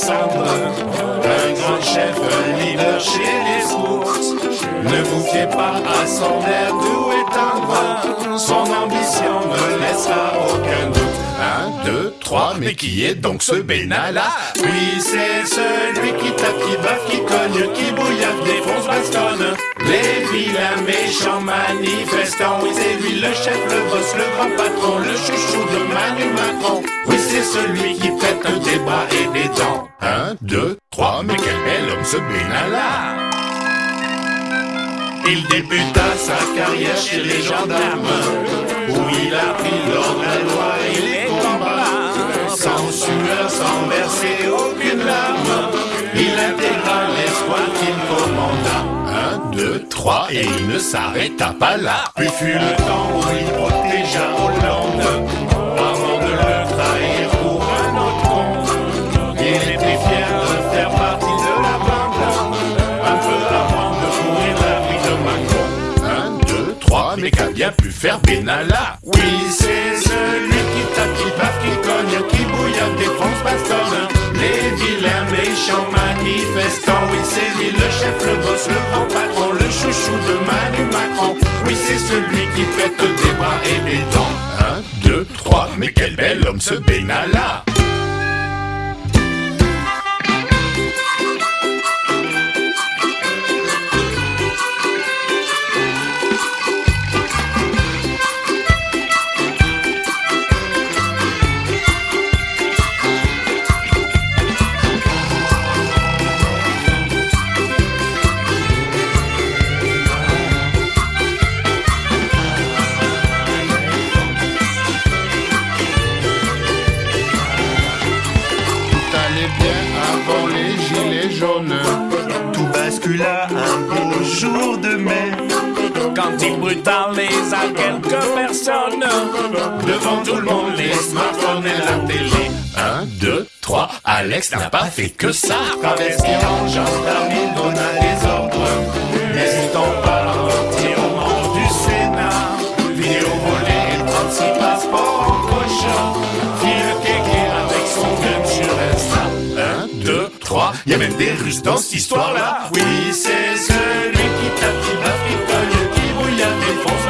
Un grand chef, leader chez les scouts. Ne vous fiez pas à son air doux et tendre, son ambition ne laissera aucun doute. Un, deux, trois, mais qui est donc ce Benalla? Oui, c'est celui qui tape, qui baffe, qui cogne, qui bouillave, défonce, bastonne. Les vilains méchants manifestants, oui, c'est le chef, le boss, le grand patron, le chouchou de Manu Macron. Oui, c'est celui qui pète un débat et des dents. Un, deux, trois, mais quel bel homme ce Benalla il débuta sa carrière chez les gendarmes, où il a pris l'ordre, la loi deux, trois, et il ne s'arrêta pas là. Puis fut le temps où il protégea Hollande, avant de le trahir pour un autre con. Il était fier de faire partie de la bande, un peu avant de courir la vie de Macron. Un, deux, trois, mais qu'a bien pu faire Benalla Oui, c'est celui qui tape, qui baffe, qui cogne, qui bouillonne, défonce, bastonne. Les vilains méchants manifestants, oui, c'est lui le chef, le boss, le grand c'est celui qui pète des bras et des dents. Un, deux, trois, mais quel bel homme ce Benalla jaunes. Tout bascula un beau jour de mai. Quand il brutalisa quelques personnes. Devant tout le monde, les smartphones et la télé. Un, deux, trois, Alex n'a pas fait que ça. Travesti en gendarme, il donna des ordres. N'hésitons pas son gun sur Insta Un, deux, trois, y a même des Russes dans cette histoire-là. Oui, c'est celui qui tape, qui baffe, qui cogne, qui bouillonne, défonce,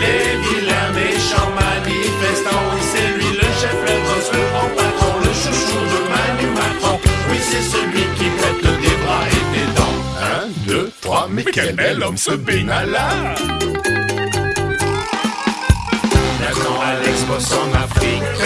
Les vilains méchants manifestants. Oui, c'est lui le chef, le boss, le grand patron Le chouchou de Manu Macron. Oui, c'est celui qui pète des bras et des dents. Un, deux, trois, mais quel bel homme ce Benalla. Maintenant Alex bosse en Afrique